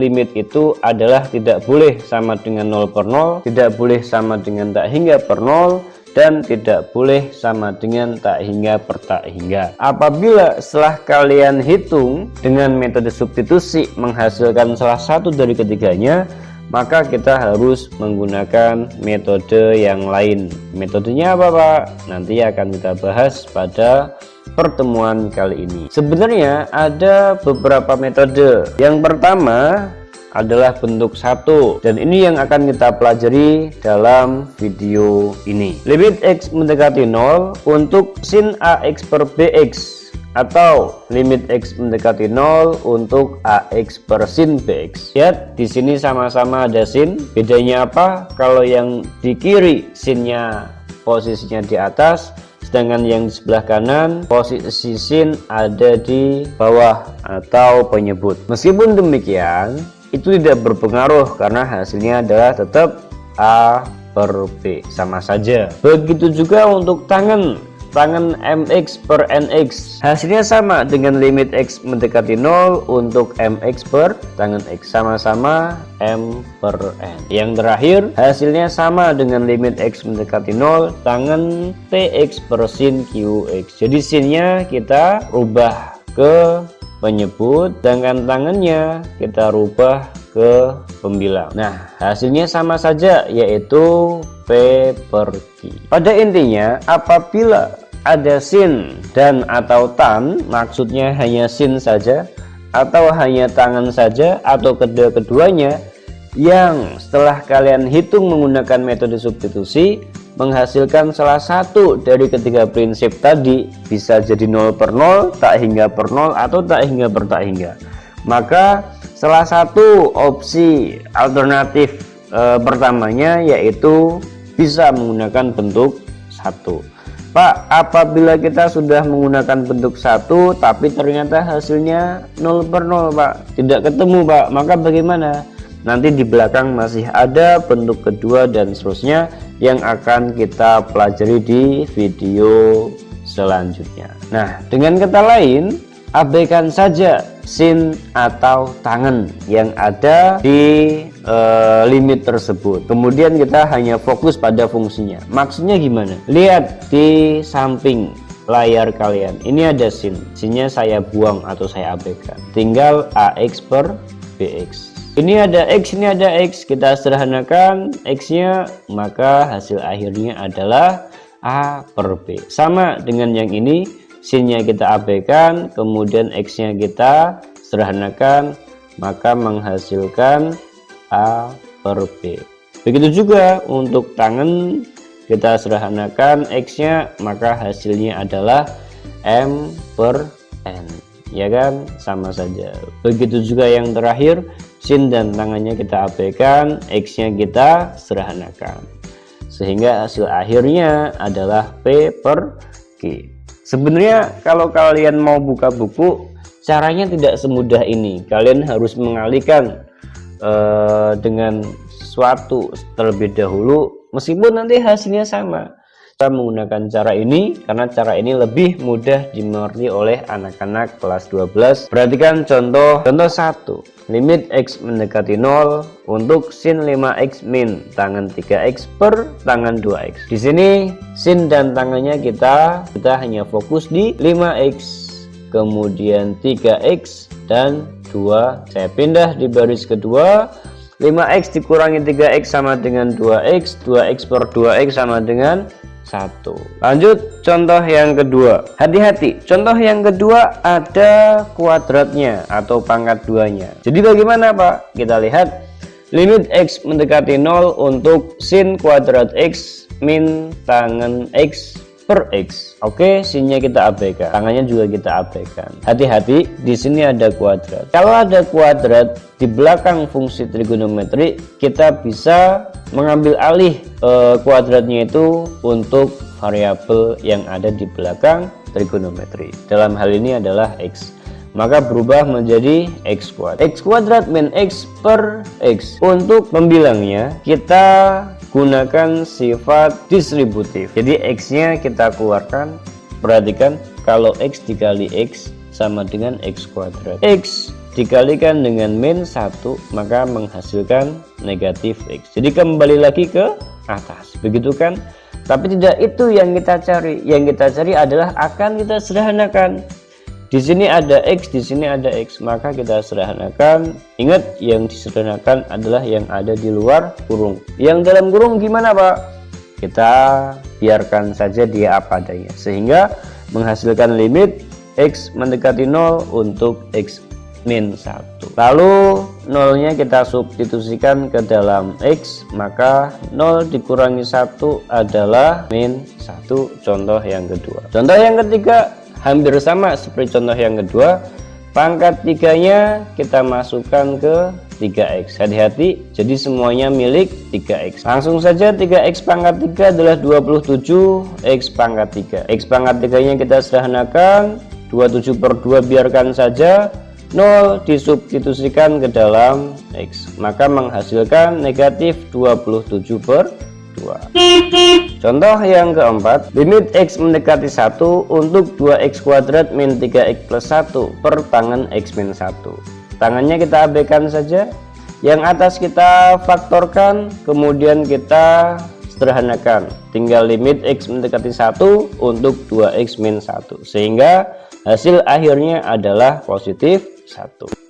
limit itu adalah tidak boleh sama dengan 0 per 0 tidak boleh sama dengan tak hingga per 0 dan tidak boleh sama dengan tak hingga per tak hingga apabila setelah kalian hitung dengan metode substitusi menghasilkan salah satu dari ketiganya maka kita harus menggunakan metode yang lain metodenya apa Pak? nanti akan kita bahas pada pertemuan kali ini. Sebenarnya ada beberapa metode. Yang pertama adalah bentuk satu dan ini yang akan kita pelajari dalam video ini. Limit X mendekati 0 untuk sin AX per BX atau limit X mendekati 0 untuk AX per sin BX. Lihat di sini sama-sama ada sin. Bedanya apa? Kalau yang di kiri sinnya posisinya di atas sedangkan yang di sebelah kanan posisi sin ada di bawah atau penyebut. Meskipun demikian itu tidak berpengaruh karena hasilnya adalah tetap A per B. Sama saja. Begitu juga untuk tangan tangan MX per NX hasilnya sama dengan limit X mendekati 0 untuk MX per tangan X. Sama-sama M per N. Yang terakhir hasilnya sama dengan limit X mendekati 0 tangan TX per sin QX jadi sinnya kita rubah ke penyebut sedangkan tangannya kita rubah ke pembilang. Nah hasilnya sama saja yaitu P per Q pada intinya apabila ada sin dan atau tan maksudnya hanya sin saja atau hanya tangan saja atau kedua-keduanya yang setelah kalian hitung menggunakan metode substitusi menghasilkan salah satu dari ketiga prinsip tadi bisa jadi 0 per 0 tak hingga per 0 atau tak hingga per tak hingga. Maka salah satu opsi alternatif e, pertamanya yaitu bisa menggunakan bentuk satu. Pak apabila kita sudah menggunakan bentuk satu tapi ternyata hasilnya 0 per 0 Pak. Tidak ketemu Pak. Maka bagaimana? Nanti di belakang masih ada bentuk kedua dan seterusnya yang akan kita pelajari di video selanjutnya. Nah dengan kata lain abaikan saja sin atau tangan yang ada di e, limit tersebut. Kemudian kita hanya fokus pada fungsinya. Maksudnya gimana? Lihat di samping layar kalian. Ini ada sin sinnya saya buang atau saya abaikan. Tinggal AX per BX ini ada X ini ada X. Kita sederhanakan X nya maka hasil akhirnya adalah A per B. Sama dengan yang ini sinnya kita abaikan kemudian X nya kita sederhanakan maka menghasilkan A per B begitu juga untuk tangan kita sederhanakan X nya maka hasilnya adalah M per N. Ya kan? Sama saja. Begitu juga yang terakhir sin dan tangannya kita abaikan X nya kita sederhanakan. Sehingga hasil akhirnya adalah P per Q sebenarnya kalau kalian mau buka buku caranya tidak semudah ini. Kalian harus mengalihkan uh, dengan suatu terlebih dahulu meskipun nanti hasilnya sama. Kita menggunakan cara ini karena cara ini lebih mudah dimengerti oleh anak-anak kelas 12 perhatikan contoh contoh satu. Limit X mendekati 0 untuk sin 5X min tangan 3X per tangan 2X di sini sin dan tangannya kita kita hanya fokus di 5X kemudian 3X dan 2 saya pindah di baris kedua. 5x dikurangi 3x sama dengan 2x 2x per 2x sama dengan satu. Lanjut contoh yang kedua. Hati-hati contoh yang kedua ada kuadratnya atau pangkat duanya. Jadi bagaimana Pak? Kita lihat. Limit X mendekati 0 untuk sin kuadrat X min tangan X per X. Oke sinnya kita abaikan tangannya juga kita abaikan. Hati-hati di sini ada kuadrat. Kalau ada kuadrat di belakang fungsi trigonometri kita bisa mengambil alih eh, kuadratnya itu untuk variabel yang ada di belakang trigonometri. Dalam hal ini adalah X. Maka berubah menjadi x kuadrat. X kuadrat min x per x. Untuk membilangnya kita gunakan sifat distributif jadi X nya kita keluarkan perhatikan kalau X dikali X sama dengan X kuadrat. X dikalikan dengan min 1 maka menghasilkan negatif X. Jadi kembali lagi ke atas. Begitu kan? Tapi tidak itu yang kita cari. Yang kita cari adalah akan kita sederhanakan di sini ada X, di sini ada X, maka kita sederhanakan. Ingat, yang disederhanakan adalah yang ada di luar kurung. Yang dalam kurung gimana, Pak? Kita biarkan saja dia apa adanya, sehingga menghasilkan limit X mendekati 0 untuk X min 1. Lalu nolnya kita substitusikan ke dalam X, maka 0 dikurangi 1 adalah min 1. Contoh yang kedua. Contoh yang ketiga, hampir sama seperti contoh yang kedua. Pangkat tiganya kita masukkan ke 3x hati-hati jadi semuanya milik 3x langsung saja 3x pangkat 3 adalah 27 x pangkat 3 x pangkat 3 nya kita sederhanakan 27 per 2 biarkan saja. 0 disubstitusikan ke dalam x. Maka menghasilkan negatif 27 per 2 contoh yang keempat limit X mendekati 1 untuk 2X kuadrat min 3X plus 1 per tangan X min 1 tangannya kita abaikan saja. Yang atas kita faktorkan kemudian kita sederhanakan. Tinggal limit X mendekati 1 untuk 2X min 1 sehingga hasil akhirnya adalah positif 1